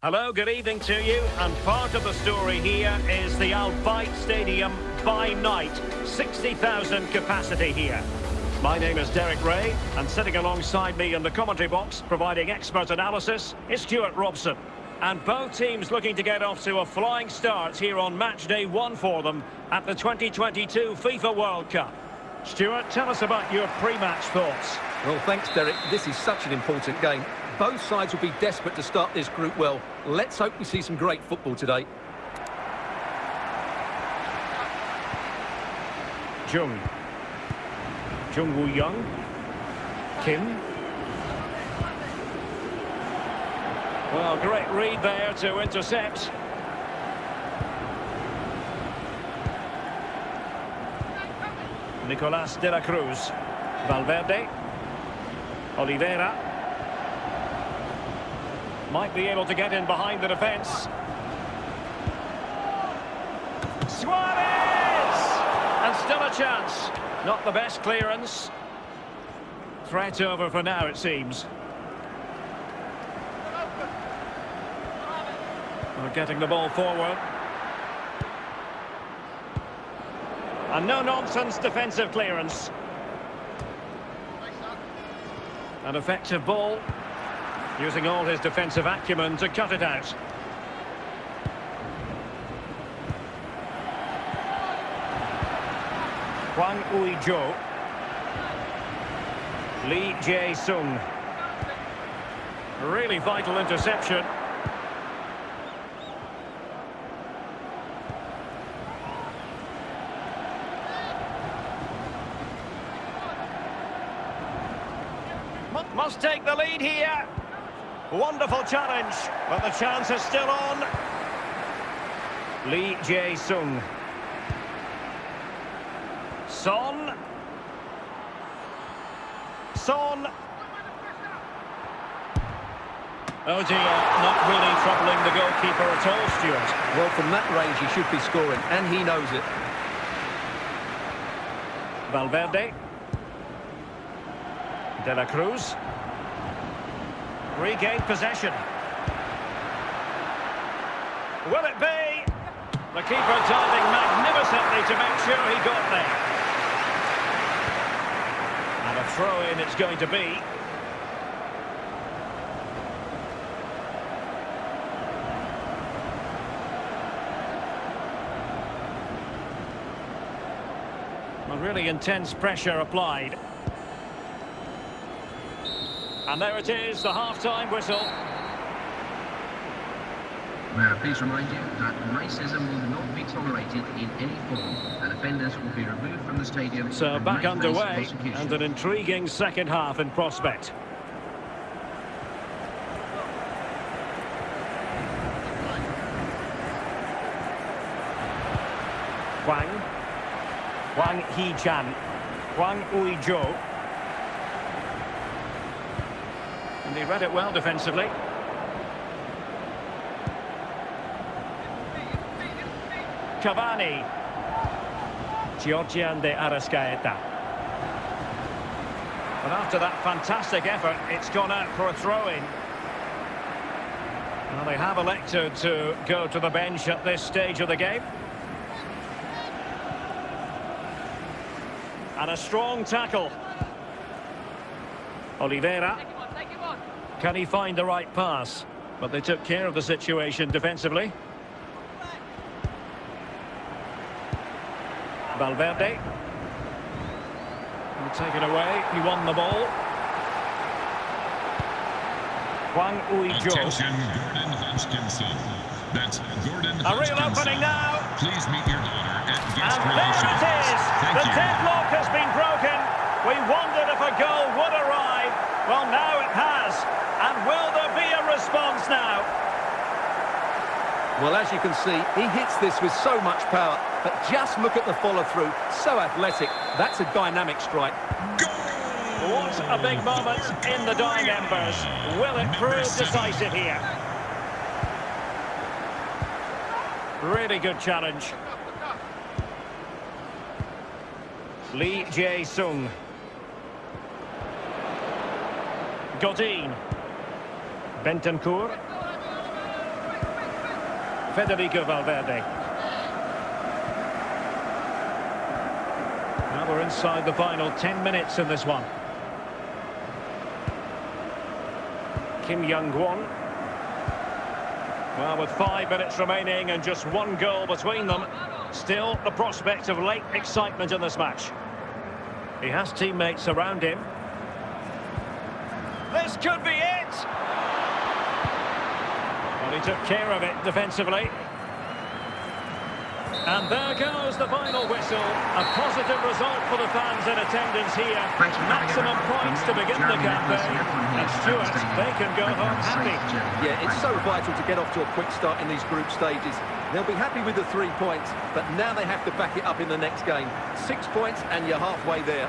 Hello, good evening to you. And part of the story here is the Al Bayt Stadium by night. 60,000 capacity here. My name is Derek Rae, and sitting alongside me in the commentary box, providing expert analysis, is Stewart Robson. And both teams looking to get off to a flying start here on match day one for them at the 2022 FIFA World Cup. Stewart, tell us about your pre-match thoughts. Well, thanks, Derek. This is such an important game. Both sides will be desperate to start this group well. Let's hope we see some great football today. Jung. Jung Woo Young. Kim. Well, great read there to intercept. Nicolas de la Cruz. Valverde. Oliveira. Might be able to get in behind the defence. Suarez! And still a chance. Not the best clearance. Threat over for now, it seems. We're getting the ball forward. And no-nonsense defensive clearance. An effective ball. Using all his defensive acumen to cut it out. Hwang Ui-jo. Lee Jae-sung. Really vital interception. Must take the lead here. Wonderful challenge, but the chance is still on. Lee Jae-sung. Son. Son. Oh dear, not really troubling the goalkeeper at all, Stewart. Well, from that range, he should be scoring, and he knows it. Valverde. De la Cruz. Regained possession. Will it be? The keeper diving magnificently to make sure he got there. And a throw-in it's going to be. Really intense pressure applied. And there it is, the half-time whistle. May I please remind you that racism will not be tolerated in any form, and offenders will be removed from the stadium. So back underway, and an intriguing second half in prospect. Hwang. Hwang Hee-chan. Hwang Ui-jo. And he read it well defensively. Cavani. Giorgian de Arrascaeta. And after that fantastic effort, it's gone out for a throw-in. Well, they have elected to go to the bench at this stage of the game. And a strong tackle. Oliveira. Can he find the right pass? But they took care of the situation defensively. Valverde. And taken away. He won the ball. Hwang Ui-jo. Attention, Gordon Hodgkinson. That's Gordon A real opening now. Please meet your daughter at guest And there it is. Thank the you. deadlock has been broken. We wondered if a goal would arrive. Well, now it has. And will there be a response now? Well, as you can see, he hits this with so much power. But just look at the follow-through. So athletic. That's a dynamic strike. What a big moment in the dying embers. Will it prove decisive here? Really good challenge. Lee Jae-sung. Godin. Bentancur. Federico Valverde. Now we're inside the final 10 minutes in this one. Kim Young-won. Well, with five minutes remaining and just one goal between them, still the prospect of late excitement in this match. He has teammates around him. This could be it! Well, he took care of it defensively. And there goes the final whistle. A positive result for the fans in attendance here. Thanks for having Maximum points to begin the campaign. Nicholas here And. Stewart, they can go home happy. Yeah, it's so vital to get off to a quick start in these group stages. They'll be happy with the three points, but now they have to back it up in the next game. Six points and you're halfway there.